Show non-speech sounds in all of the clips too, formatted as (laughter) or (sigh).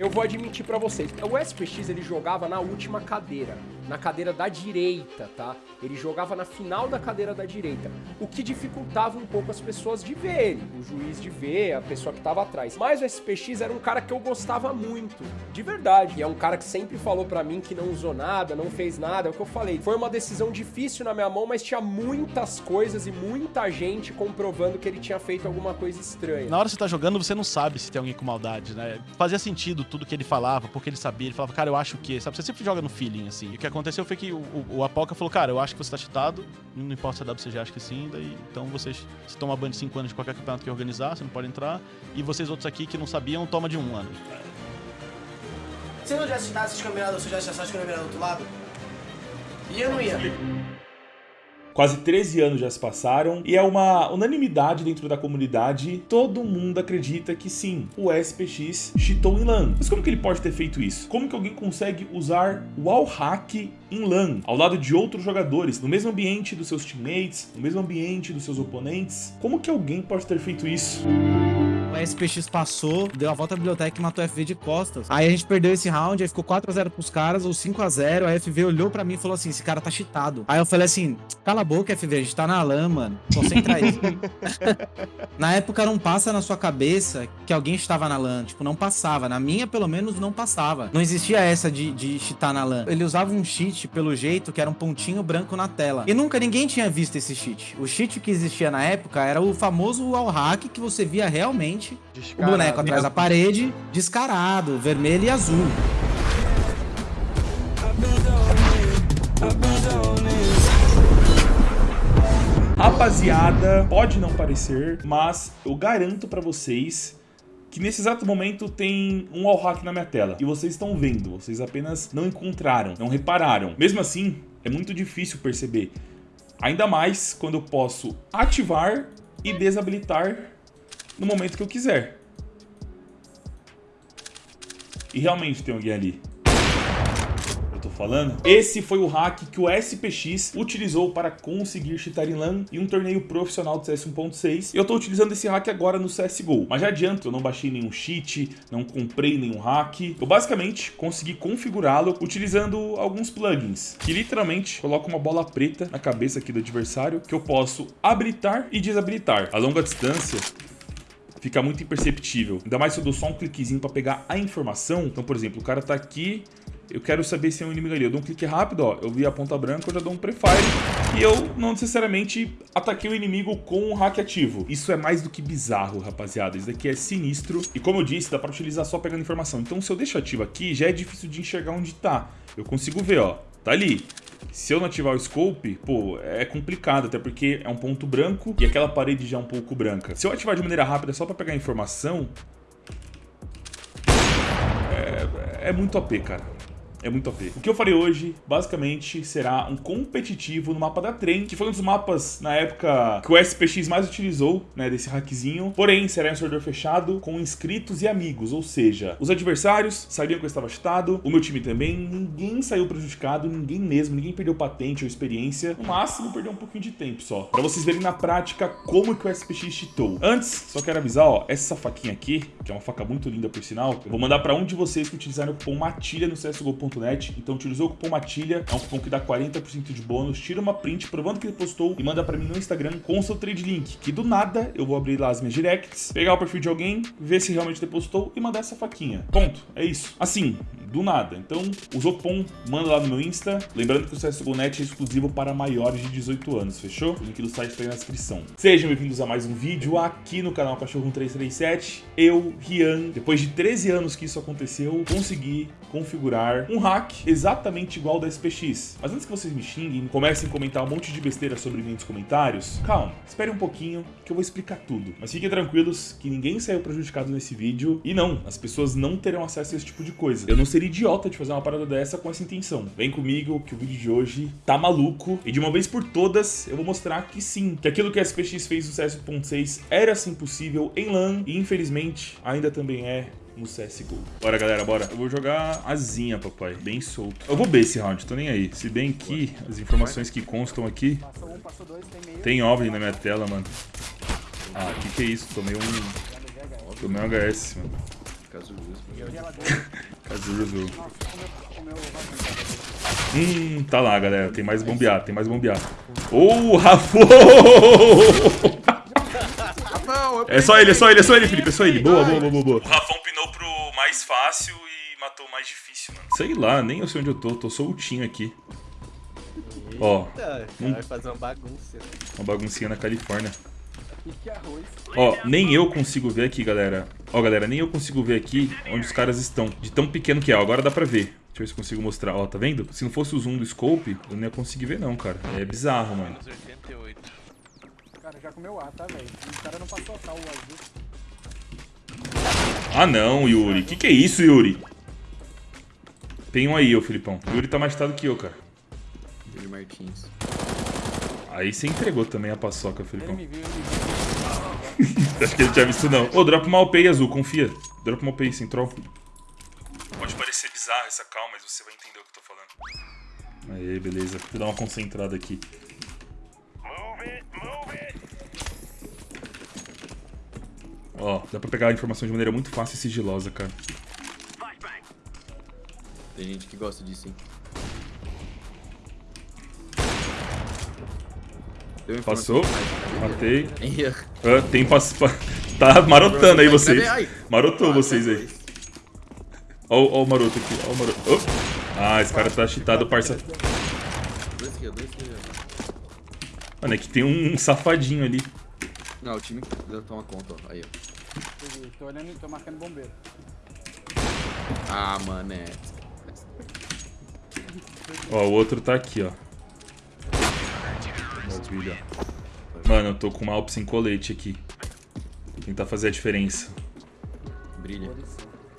Eu vou admitir pra vocês, o SPX ele jogava na última cadeira, na cadeira da direita, tá? Ele jogava na final da cadeira da direita, o que dificultava um pouco as pessoas de ver ele, o juiz de ver, a pessoa que tava atrás. Mas o SPX era um cara que eu gostava muito, de verdade. E é um cara que sempre falou pra mim que não usou nada, não fez nada, é o que eu falei. Foi uma decisão difícil na minha mão, mas tinha muitas coisas e muita gente comprovando que ele tinha feito alguma coisa estranha. Na hora que você tá jogando, você não sabe se tem alguém com maldade, né? Fazia sentido tudo que ele falava, porque ele sabia. Ele falava, cara, eu acho que. Sabe, você sempre joga no feeling, assim. E o que aconteceu foi que o, o, o Apoca falou, cara, eu acho que você tá cheatado, não importa se a WCG acha que sim, daí. Então vocês. Se toma ban de 5 anos de qualquer campeonato que organizar, você não pode entrar. E vocês outros aqui que não sabiam, toma de um ano. Se eu não tivesse cheatado esses campeonatos, se eu tivesse ia do outro lado, e eu não ia. Quase 13 anos já se passaram e é uma unanimidade dentro da comunidade. Todo mundo acredita que sim, o SPX cheatou em LAN. Mas como que ele pode ter feito isso? Como que alguém consegue usar wall hack em LAN, ao lado de outros jogadores, no mesmo ambiente dos seus teammates, no mesmo ambiente dos seus oponentes? Como que alguém pode ter feito isso? O SPX passou, deu a volta à biblioteca e matou a FV de costas. Aí a gente perdeu esse round, aí ficou 4x0 pros caras, ou 5x0. A FV olhou pra mim e falou assim: esse cara tá cheatado. Aí eu falei assim: cala a boca, FV, a gente tá na LAN, mano. Concentra aí. (laughs) na época não passa na sua cabeça que alguém estava na LAN. Tipo, não passava. Na minha, pelo menos, não passava. Não existia essa de, de cheatar na LAN. Ele usava um cheat, pelo jeito, que era um pontinho branco na tela. E nunca ninguém tinha visto esse cheat. O cheat que existia na época era o famoso wall hack que você via realmente o boneco atrás da parede, descarado, vermelho e azul. Rapaziada, pode não parecer, mas eu garanto pra vocês que nesse exato momento tem um wall hack na minha tela. E vocês estão vendo, vocês apenas não encontraram, não repararam. Mesmo assim, é muito difícil perceber. Ainda mais quando eu posso ativar e desabilitar no momento que eu quiser. E realmente tem alguém ali. Eu tô falando? Esse foi o hack que o SPX utilizou para conseguir cheatar em LAN em um torneio profissional do CS 1.6. Eu tô utilizando esse hack agora no CSGO. Mas já adianto, eu não baixei nenhum cheat, não comprei nenhum hack. Eu basicamente consegui configurá-lo utilizando alguns plugins, que literalmente colocam uma bola preta na cabeça aqui do adversário, que eu posso habilitar e desabilitar. A longa distância, fica muito imperceptível. Ainda mais se eu dou só um cliquezinho para pegar a informação. Então, por exemplo, o cara tá aqui, eu quero saber se é um inimigo ali. Eu dou um clique rápido, ó, eu vi a ponta branca, eu já dou um prefire e eu não necessariamente ataquei o inimigo com um hack ativo. Isso é mais do que bizarro, rapaziada. Isso daqui é sinistro. E como eu disse, dá para utilizar só pegando informação. Então, se eu deixo ativo aqui, já é difícil de enxergar onde tá. Eu consigo ver, ó, tá ali. Se eu não ativar o scope, pô, é complicado, até porque é um ponto branco e aquela parede já é um pouco branca. Se eu ativar de maneira rápida só pra pegar informação, é, é muito OP, cara. É muito OP. O que eu farei hoje, basicamente, será um competitivo no mapa da Trem, que foi um dos mapas, na época, que o SPX mais utilizou, né, desse hackzinho. Porém, será em um servidor fechado, com inscritos e amigos, ou seja, os adversários sabiam que eu estava chutado, o meu time também, ninguém saiu prejudicado, ninguém mesmo, ninguém perdeu patente ou experiência, no máximo perdeu um pouquinho de tempo só. Pra vocês verem na prática como que o SPX cheatou. Antes, só quero avisar, ó, essa faquinha aqui, que é uma faca muito linda por sinal, eu vou mandar pra um de vocês que utilizaram o cupom MATILHA no Então utilizou o cupom MATILHA, é um cupom que dá 40% de bônus, tira uma print provando que ele postou e manda pra mim no Instagram com o seu trade link, que do nada eu vou abrir lá as minhas directs, pegar o perfil de alguém, ver se realmente depositou e mandar essa faquinha. Ponto, é isso. Assim, do nada. Então, usou o cupom, manda lá no meu Insta. Lembrando que o CSGO Net é exclusivo para maiores de 18 anos, fechou? O link do site tá aí na descrição. Sejam bem-vindos a mais um vídeo aqui no canal Cachorro 337. Eu, Rian, depois de 13 anos que isso aconteceu, consegui configurar um hack exatamente igual da SPX. Mas antes que vocês me xinguem e comecem a comentar um monte de besteira sobre mim nos comentários, calma, espere um pouquinho que eu vou explicar tudo. Mas fiquem tranquilos que ninguém saiu prejudicado nesse vídeo. E não, as pessoas não terão acesso a esse tipo de coisa. Eu não seria idiota de fazer uma parada dessa com essa intenção. Vem comigo que o vídeo de hoje tá maluco. E de uma vez por todas, eu vou mostrar que sim, que aquilo que a SPX fez no CS 1.6 era sim possível em LAN e infelizmente ainda também é no CSGO. Bora, galera, bora. Eu vou jogar azinha, papai. Bem solto. Eu vou B esse round, tô nem aí. Se bem que as informações que constam aqui... Tem OVNI na minha tela, mano. Ah, que que é isso? Tomei um... Tomei um HS, mano. Resolve. Hum, tá lá, galera. Tem mais bombear, tem mais bombear. Ô, Rafa! (laughs) É só ele, é só ele, é só ele, Felipe, é só ele. Boa, boa, boa, boa, boa. Mais fácil e matou o mais difícil, mano. Sei lá, nem eu sei onde eu tô, tô soltinho aqui. Ó, Hum. Vai fazer uma bagunça. uma baguncinha na Califórnia. Ó, nem eu consigo ver aqui, galera. Ó, galera, nem eu consigo ver aqui onde os caras estão. De tão pequeno que é, ó, agora dá pra ver. Deixa eu ver se eu consigo mostrar. Ó, tá vendo? Se não fosse o zoom do scope, eu não ia conseguir ver não, cara. É bizarro, mano. Cara, já comeu ar, tá, velho? O cara não passou a tal o azul. Ah não, Yuri. Que que é isso, Yuri? Tem um aí, ô Filipão. Yuri tá mais tado que eu, cara. Yuri Martins. Aí você entregou também a paçoca, Ele Filipão. me viu, ele me (laughs) viu. Acho que ele tinha visto não. Ô, dropa uma OP aí, Azul, confia. Dropa uma OP aí, sem troll. Pode parecer bizarro essa calma, mas você vai entender o que eu tô falando. Aê, beleza. Vou dar uma concentrada aqui. Ó, dá pra pegar a informação de maneira muito fácil e sigilosa, cara. Tem gente que gosta disso, hein? Passou. Matei. (laughs) Ah, tem pass... pa- (laughs) Tá marotando aí vocês. Marotou Ah, vocês tá, aí. Ó, ó o maroto aqui, ó o maroto. Op. Ah, esse cara tá cheatado, parça. Mano, é que tem um safadinho ali. Não, o time toma conta, ó. Aí, ó. Peguei. Tô olhando e tô marcando bombeiro. Ah, mané. Ó, o outro tá aqui, ó. Maravilha. Mano, eu tô com uma Alp sem colete aqui. Tentar fazer a diferença. Brilha.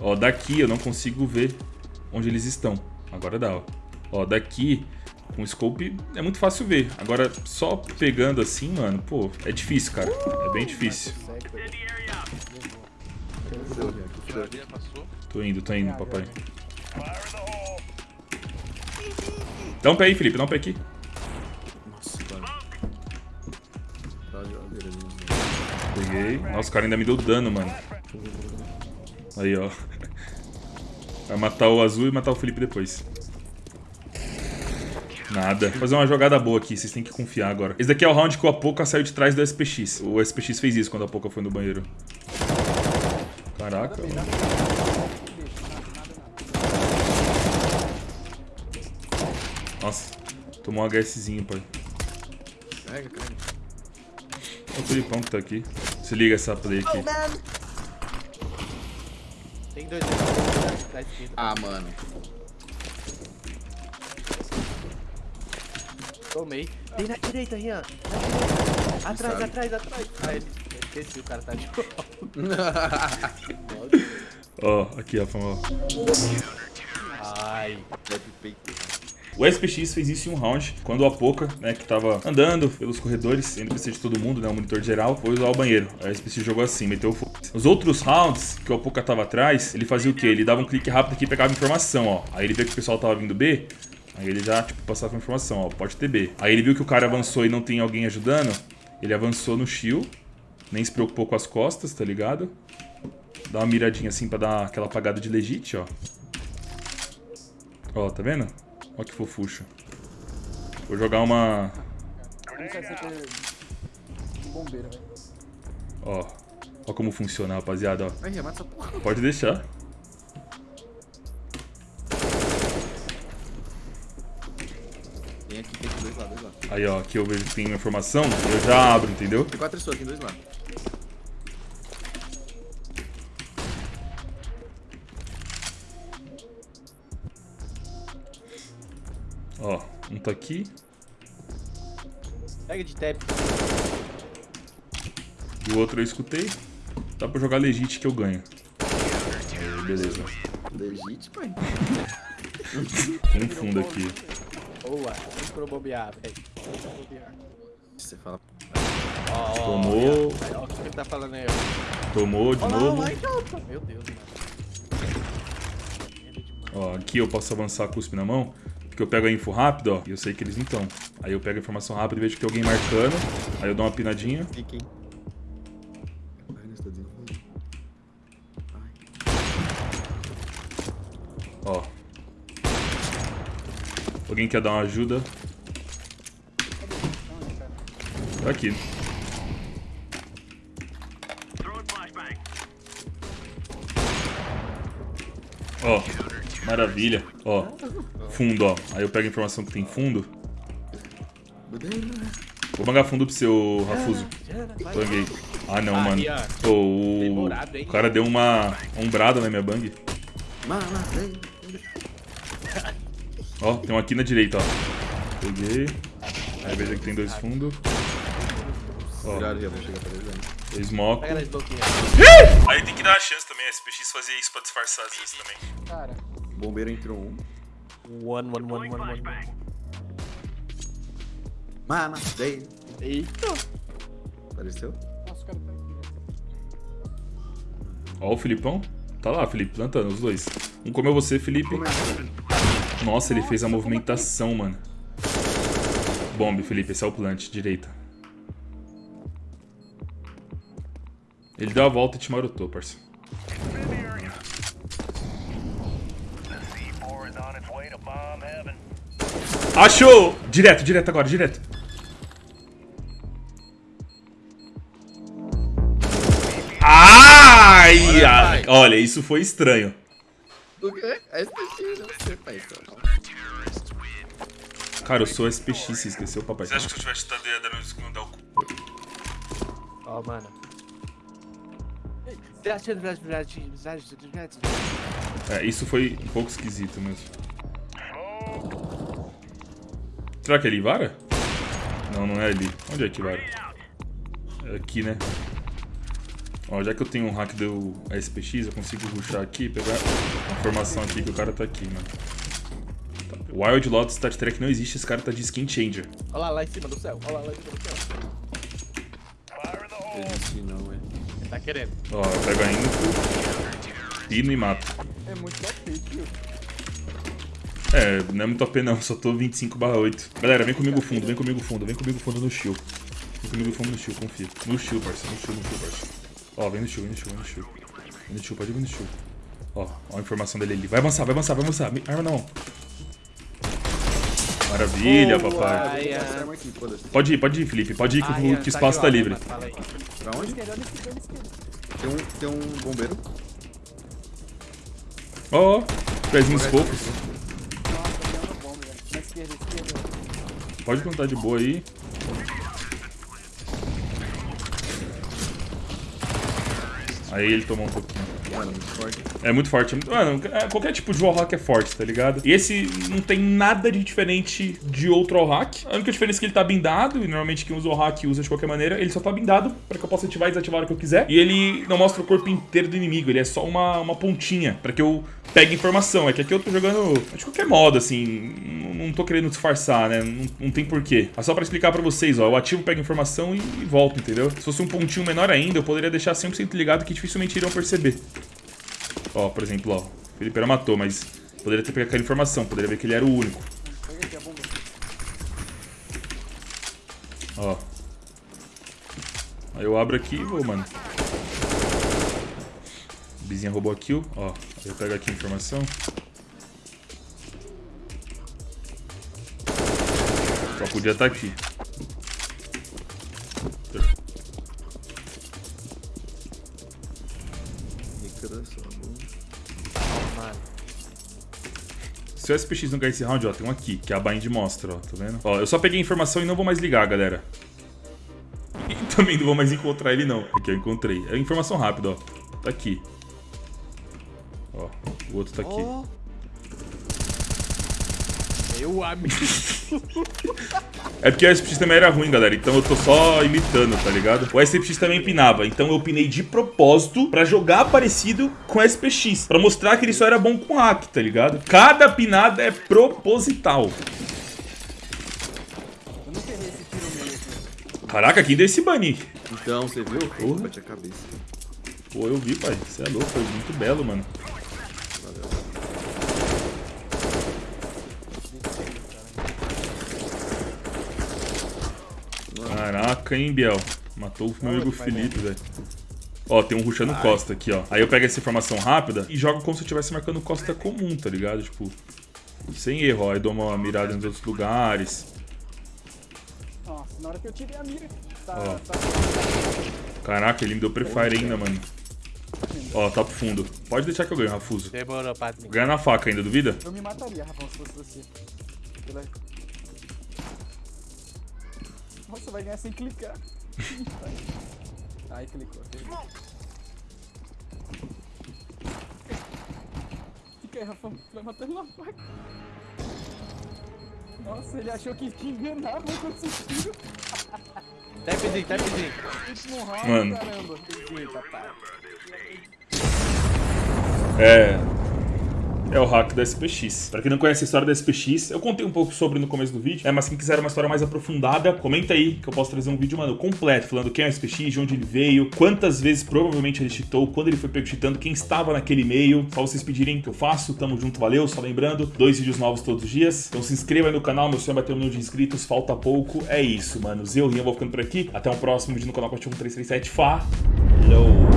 Ó, daqui eu não consigo ver onde eles estão. Agora dá, ó. Ó, daqui, com o scope, é muito fácil ver. Agora, só pegando assim, mano, pô, é difícil, cara. É bem difícil. Tô indo, tô indo, papai. Dá um pé aí, Felipe, dá um pé aqui. Peguei. Nossa, o cara ainda me deu dano, mano. Aí, ó. Vai matar o azul e matar o Felipe depois. Nada. Vou fazer uma jogada boa aqui, vocês têm que confiar agora. Esse daqui é o round que o Apoca saiu de trás do SPX. O SPX fez isso quando a Apoca foi no banheiro. Caraca. Nossa, tomou um HSzinho, pai. Carrega, carrega. É o Felipão que tá aqui. Se liga essa play aqui. Tem dois da esquerda. Ah, mano. Tomei. Tem na direita, Rian. Na direita. Atrás, sabe. atrás, atrás. Ah, ele... Esqueci, o cara tá de (laughs) Ó, aqui, ó, ó. Ai. O SPX fez isso em um round, quando o Apoca, né, que tava andando pelos corredores, NPC de todo mundo, né, o monitor geral, foi usar o banheiro. O SPX jogou assim, meteu o foda Os outros rounds, que o Apoca tava atrás, ele fazia o quê? Ele dava um clique rápido aqui e pegava informação, ó. Aí ele viu que o pessoal tava vindo B, aí ele já, tipo, passava a informação, ó, pode ter B. Aí ele viu que o cara avançou e não tem alguém ajudando, ele avançou no shield, nem se preocupou com as costas, tá ligado? Dá uma miradinha assim pra dar aquela apagada de legit, ó. Ó, tá vendo? Ó que fofucho. Vou jogar uma... Um. Ó. Ó como funciona, rapaziada, ó. Pode deixar. Tem aqui, tem aqui dois lá, dois lá. Aí, ó, aqui eu vejo que tem informação, eu já abro, entendeu? Tem quatro pessoas, tem dois lá. Ó, um tá aqui. Pega de tap. E o outro eu escutei. Dá pra jogar legit que eu ganho. Aí, beleza. Legit, pai. (laughs) Tem um fundo aqui. Boa. Pro bobear, velho. Vem pro bobear. Você fala. Ó, Tomou. Ó, o que ele tá falando aí, Tomou de ó. novo. Olha lá, Meu Deus, mano. Ó, aqui eu posso avançar cuspe na mão. Porque eu pego a info rápido, ó. E eu sei que eles não estão. Aí eu pego a informação rápida e vejo que tem alguém marcando. Aí eu dou uma pinadinha. Fiquem. Ó. Alguém quer dar uma ajuda? Tá aqui. Ó, maravilha. Ó, fundo, ó. Aí eu pego a informação que tem fundo. Vou bangar fundo pro seu Rafuso. Banguei. Ah, não, mano. O... Cara deu uma ombrada na minha bang. Ó, tem um aqui na direita, ó. Peguei. Aí veja que tem dois fundos. Ó, Obrigado, Ria, vou chegar pra ele. né? smoke. Aí tem que dar uma chance também, a SPX fazer isso pra disfarçar às vezes também. Cara, Bombeiro entrou um. One, one, one, one, one. Mano, vem. Eita. Apareceu? nossa, o cara tá aqui. Ó o Filipão. Tá lá, Felipe, plantando, os dois. Um comeu você, Felipe. Nossa, ele fez a movimentação, mano. Bombe, Felipe, esse é o plant, direita. Ele deu a volta e te marotou, parça. Achou! Direto, direto agora, direto. Ai, ai. Olha, isso foi estranho. O quê? É SPX, não sei, pai. Cara, eu sou SPX, você esqueceu, papai. Você acha que se eu tivesse chutado ia dar no dar o cu? Ó, mano. Flash, flash. É, isso foi um pouco esquisito mesmo. Será que é ali, Vara? Não, não é ali. Onde é que Vara? É aqui, né? Ó, já que eu tenho um hack do SPX, eu consigo rushar aqui e pegar a informação aqui que o cara tá aqui, mano. Tá. Wild Lotus Stat Track não existe, esse cara tá de Skin Changer. Olha lá, lá em cima do céu. Olha lá, lá em cima do céu. Existe não, é. Ele tá querendo. Ó, eu pego a info, pino e mato. É muito top, tio. É, não é muito OP não, só tô 25 8. Galera, vem comigo fundo, vem comigo fundo, vem comigo fundo no shield. Vem comigo fundo no shield, confia. No shield, parceiro, no shield, no shield, parceiro. Ó, vem no shield, vem no shield, vem no shield. Vem no shield, pode vir no shield. Ó, ó a informação dele ali. Vai avançar, vai avançar, vai avançar. Me- Arma na mão. Maravilha, papai. Ai, Essa ai. arma aqui, foda-se. Pode ir, pode ir, Felipe. Pode ir que, o- que o espaço tá livre. Pra onde? Tem um, tem um bombeiro. Ó, ó, pezinhos fofos. Pode contar de boa aí. Aí ele tomou um pouquinho. É muito forte. Mano, é- qualquer tipo de wallhack é forte, tá ligado? E esse não tem nada de diferente de outro wallhack. A única diferença é que ele tá blindado, e normalmente quem usa wallhack usa de qualquer maneira. Ele só tá blindado pra que eu possa ativar e desativar a hora que eu quiser. E ele não mostra o corpo inteiro do inimigo, ele é só uma, uma pontinha pra que eu pegue informação. É que aqui eu tô jogando de qualquer modo, assim. Não, tô querendo disfarçar, né? Não, não tem porquê. É só pra explicar pra vocês, ó. Eu ativo, pego informação e, e volto, entendeu? Se fosse um pontinho menor ainda, eu poderia deixar 100% ligado que dificilmente iriam perceber. Ó, por exemplo, ó. O Felipe era matou, mas poderia ter pegado aquela informação, poderia ver que ele era o único. Aqui. Ó. Aí eu abro aqui e vou, mano. Bizinha roubou a kill, ó. Aí eu pego aqui a informação. Só podia estar aqui. Níquela só. Mano. Se o SPX não ganhar esse round, ó, tem um aqui, que a bind mostra, ó, tá vendo? Ó, eu só peguei a informação e não vou mais ligar, galera. E (laughs) também não vou mais encontrar ele, não. Aqui, eu encontrei. É informação rápida, ó. Tá aqui. Ó, o outro tá aqui. Ó. Meu amigo. (laughs) É porque o SPX também era ruim, galera. Então eu tô só imitando, tá ligado? O SPX também pinava. Então eu pinei de propósito pra jogar parecido com o SPX. Pra mostrar que ele só era bom com hack, tá ligado? Cada pinada é proposital. Aqui. Caraca, quem deu esse banir? Então, você viu? Porra. Bate a cabeça. Pô, eu vi, pai. Você é louco, foi muito belo, mano. Caraca, hein, Biel. Matou o meu amigo Felipe, velho. Ó, tem um rushando Costa aqui, ó. Aí eu pego essa informação rápida e jogo como se eu estivesse marcando Costa comum, tá ligado? Tipo, sem erro, ó. Aí dou uma mirada nos outros lugares. Nossa, na hora que eu tirei a mira. Tá, Ó. tá. Caraca, ele me deu prefire ainda, mano. Ó, tá pro fundo. Pode deixar que eu ganho, Rafuso. Demorou. Vou ganhar na faca ainda, duvida? Eu me mataria, Rafão, se fosse você. Pela- Nossa, vai ganhar sem clicar. Ai, clicou. Fica aí, Rafão. Vai matando na faca. Nossa, ele achou que te enganava quando tira Tapzinho, tapzinho. o último round, Mano. caramba. Eita, pai. É. É o hack da SPX. Pra quem não conhece a história da SPX, eu contei um pouco sobre no começo do vídeo, é, mas quem quiser uma história mais aprofundada, comenta aí que eu posso trazer um vídeo, mano, completo, falando quem é o SPX, de onde ele veio, quantas vezes provavelmente ele cheatou, quando ele foi pego cheatando, quem estava naquele e-mail. Só vocês pedirem que eu faço, tamo junto, valeu. Só lembrando, dois vídeos novos todos os dias. Então se inscreva aí no canal, meu sonho é bater um milhão de inscritos, falta pouco. É isso, mano. Eu, Rian, vou ficando por aqui. Até o próximo vídeo no canal Coach 1337. Falou!